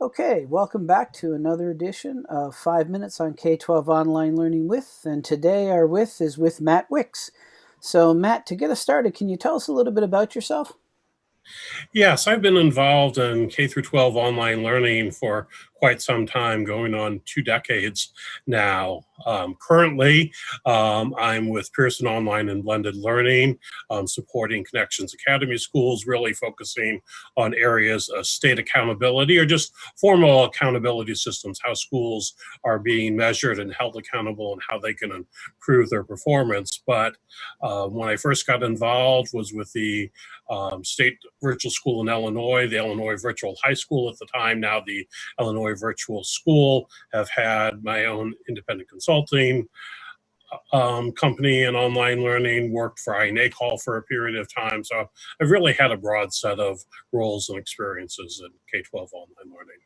Okay, welcome back to another edition of 5 Minutes on K-12 Online Learning With, and today our with is with Matt Wicks. So Matt, to get us started, can you tell us a little bit about yourself? Yes, I've been involved in K through 12 online learning for quite some time, going on two decades now. Um, currently, um, I'm with Pearson Online and Blended Learning, um, supporting Connections Academy schools, really focusing on areas of state accountability or just formal accountability systems, how schools are being measured and held accountable and how they can improve their performance. But uh, when I first got involved was with the um, state virtual school in Illinois, the Illinois Virtual High School at the time, now the Illinois Virtual School, have had my own independent consulting um, company and online learning, worked for iNACOL for a period of time. So I've really had a broad set of roles and experiences in K-12 online learning.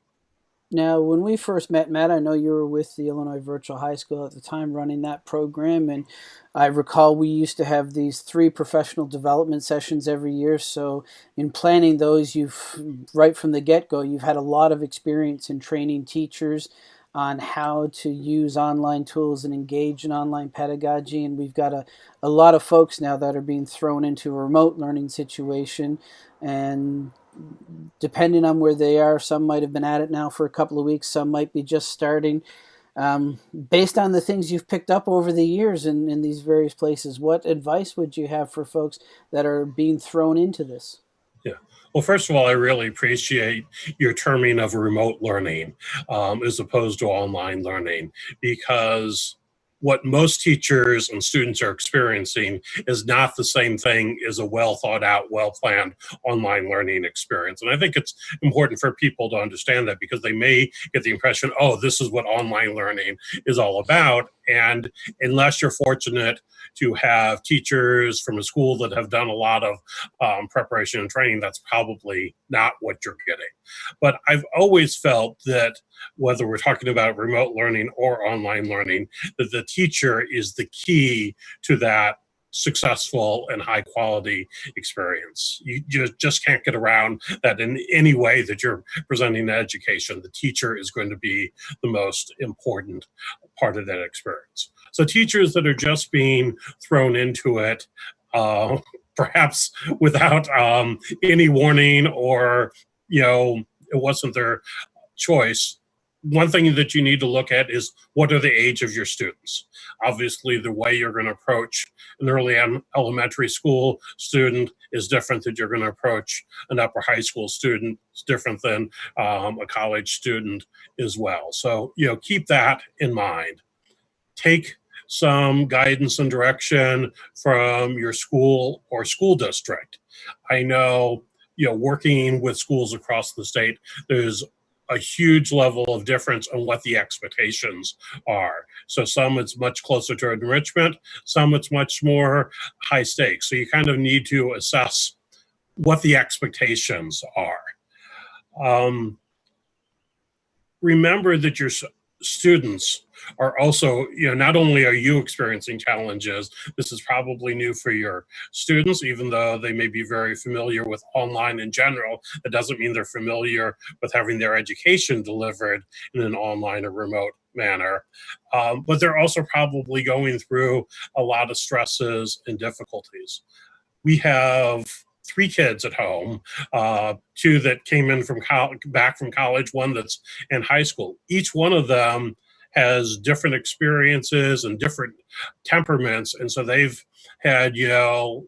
Now, when we first met, Matt, I know you were with the Illinois Virtual High School at the time running that program. And I recall we used to have these three professional development sessions every year. So in planning those, you've right from the get-go, you've had a lot of experience in training teachers on how to use online tools and engage in online pedagogy. And we've got a, a lot of folks now that are being thrown into a remote learning situation and depending on where they are, some might have been at it now for a couple of weeks, some might be just starting. Um, based on the things you've picked up over the years in, in these various places, what advice would you have for folks that are being thrown into this? Yeah. Well, first of all, I really appreciate your terming of remote learning um, as opposed to online learning because what most teachers and students are experiencing is not the same thing as a well thought out, well planned online learning experience. And I think it's important for people to understand that because they may get the impression, oh, this is what online learning is all about. And unless you're fortunate to have teachers from a school that have done a lot of um, preparation and training, that's probably not what you're getting. But I've always felt that whether we're talking about remote learning or online learning, that the teacher is the key to that successful and high quality experience. You, you just can't get around that in any way that you're presenting education. The teacher is going to be the most important part of that experience. So teachers that are just being thrown into it, uh, perhaps without um, any warning or, you know, it wasn't their choice, one thing that you need to look at is what are the age of your students. Obviously, the way you're going to approach an early elementary school student is different than you're going to approach an upper high school student. It's different than um, a college student as well. So, you know, keep that in mind. Take some guidance and direction from your school or school district. I know, you know, working with schools across the state, there's a huge level of difference on what the expectations are. So some it's much closer to enrichment, some it's much more high stakes. So you kind of need to assess what the expectations are. Um, remember that your students are also, you know, not only are you experiencing challenges, this is probably new for your students, even though they may be very familiar with online in general. That doesn't mean they're familiar with having their education delivered in an online or remote manner. Um, but they're also probably going through a lot of stresses and difficulties. We have three kids at home, uh, two that came in from back from college, one that's in high school. Each one of them has different experiences and different temperaments. And so they've had, you know,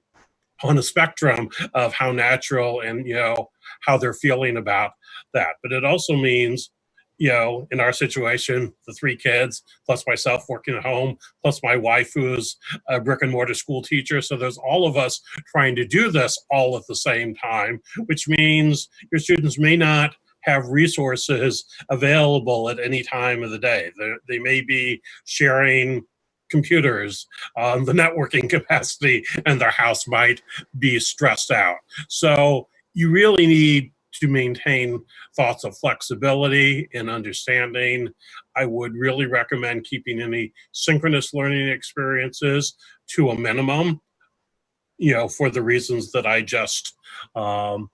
on a spectrum of how natural and, you know, how they're feeling about that. But it also means, you know, in our situation, the three kids, plus myself working at home, plus my wife who's a brick and mortar school teacher. So there's all of us trying to do this all at the same time, which means your students may not have resources available at any time of the day. They're, they may be sharing computers, um, the networking capacity, and their house might be stressed out. So you really need to maintain thoughts of flexibility and understanding. I would really recommend keeping any synchronous learning experiences to a minimum, you know, for the reasons that I just um,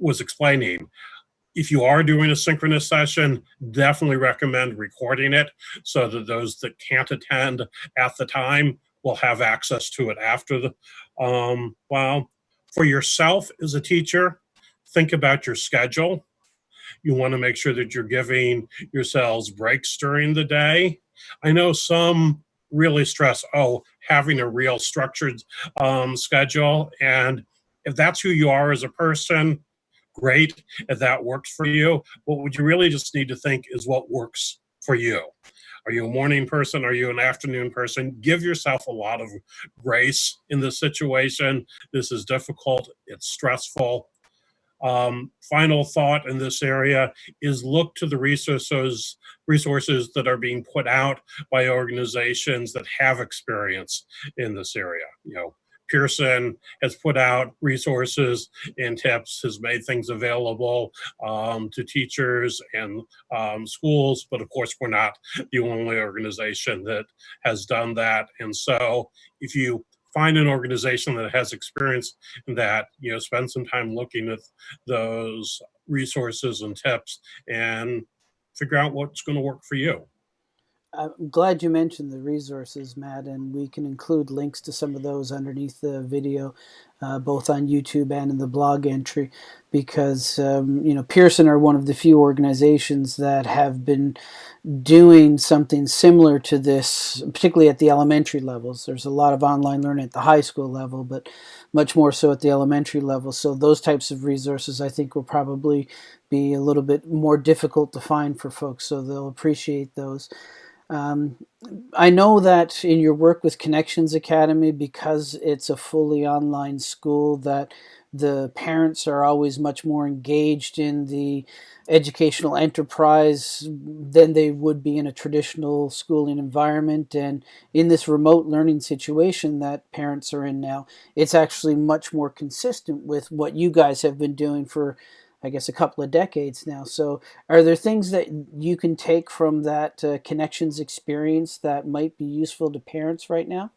was explaining if you are doing a synchronous session, definitely recommend recording it so that those that can't attend at the time will have access to it after the um, while. For yourself as a teacher, think about your schedule. You want to make sure that you're giving yourselves breaks during the day. I know some really stress, oh, having a real structured um, schedule. And if that's who you are as a person, great if that works for you. But what you really just need to think is what works for you. Are you a morning person? Are you an afternoon person? Give yourself a lot of grace in this situation. This is difficult. It's stressful. Um, final thought in this area is look to the resources resources that are being put out by organizations that have experience in this area. You know, Pearson has put out resources and tips, has made things available um, to teachers and um, schools, but of course we're not the only organization that has done that. And so if you find an organization that has experience that, you know, spend some time looking at those resources and tips and figure out what's going to work for you. I'm glad you mentioned the resources, Matt, and we can include links to some of those underneath the video, uh, both on YouTube and in the blog entry, because um, you know Pearson are one of the few organizations that have been doing something similar to this, particularly at the elementary levels. There's a lot of online learning at the high school level, but much more so at the elementary level. So those types of resources, I think, will probably be a little bit more difficult to find for folks, so they'll appreciate those. Um, I know that in your work with Connections Academy, because it's a fully online school, that the parents are always much more engaged in the educational enterprise than they would be in a traditional schooling environment. And in this remote learning situation that parents are in now, it's actually much more consistent with what you guys have been doing for I guess, a couple of decades now. So, are there things that you can take from that uh, connections experience that might be useful to parents right now?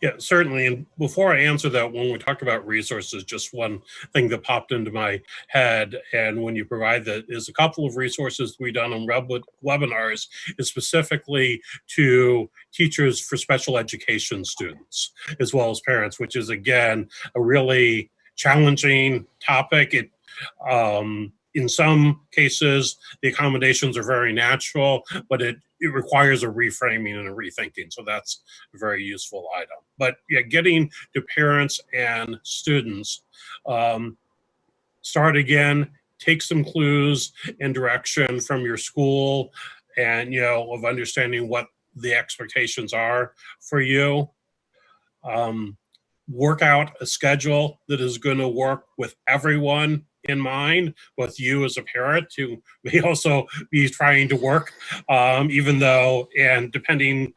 Yeah, certainly. And before I answer that, when we talk about resources, just one thing that popped into my head, and when you provide that, is a couple of resources we've done on web webinars is specifically to teachers for special education students, as well as parents, which is, again, a really challenging topic. It um, in some cases, the accommodations are very natural, but it, it requires a reframing and a rethinking. So that's a very useful item. But yeah, getting to parents and students, um, start again, take some clues and direction from your school and, you know, of understanding what the expectations are for you. Um, work out a schedule that is going to work with everyone in mind with you as a parent who may also be trying to work, um, even though, and depending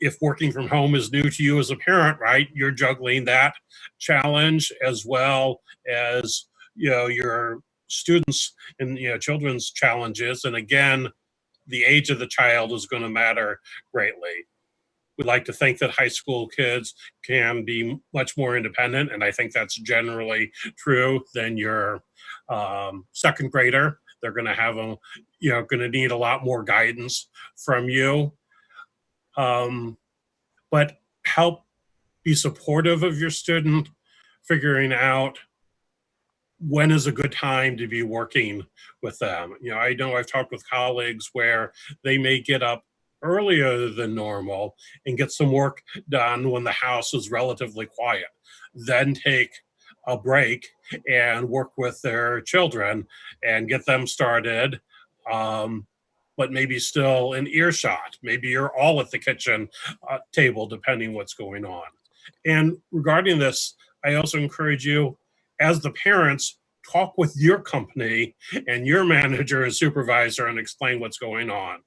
if working from home is new to you as a parent, right, you're juggling that challenge as well as, you know, your students and, you know, children's challenges. And again, the age of the child is going to matter greatly would like to think that high school kids can be much more independent, and I think that's generally true than your um, second grader. They're going to have a, you know, going to need a lot more guidance from you. Um, but help be supportive of your student, figuring out when is a good time to be working with them. You know, I know I've talked with colleagues where they may get up earlier than normal and get some work done when the house is relatively quiet. Then take a break and work with their children and get them started. Um, but maybe still in earshot. Maybe you're all at the kitchen uh, table, depending what's going on. And regarding this, I also encourage you, as the parents, talk with your company and your manager and supervisor and explain what's going on.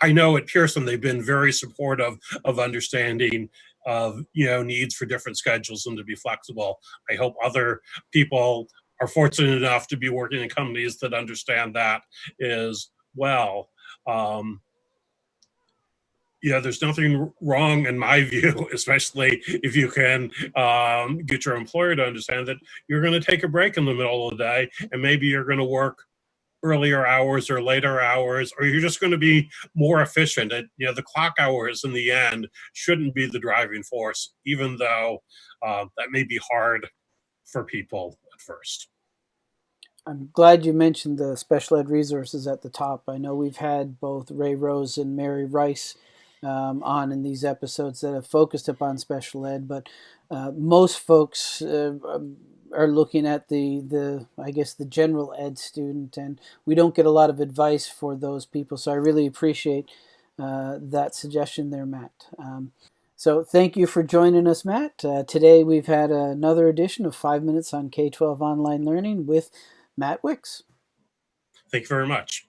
I know at Pearson they've been very supportive of understanding of you know needs for different schedules and to be flexible. I hope other people are fortunate enough to be working in companies that understand that as well. Um, yeah, there's nothing wrong in my view, especially if you can um, get your employer to understand that you're going to take a break in the middle of the day and maybe you're going to work earlier hours or later hours, or you're just going to be more efficient. And, you know, the clock hours in the end shouldn't be the driving force, even though uh, that may be hard for people at first. I'm glad you mentioned the special ed resources at the top. I know we've had both Ray Rose and Mary Rice um, on in these episodes that have focused upon special ed, but uh, most folks uh, um, are looking at the the I guess the general ed student, and we don't get a lot of advice for those people. So I really appreciate uh, that suggestion there, Matt. Um, so thank you for joining us, Matt. Uh, today we've had another edition of Five Minutes on K-12 Online Learning with Matt Wicks. Thank you very much.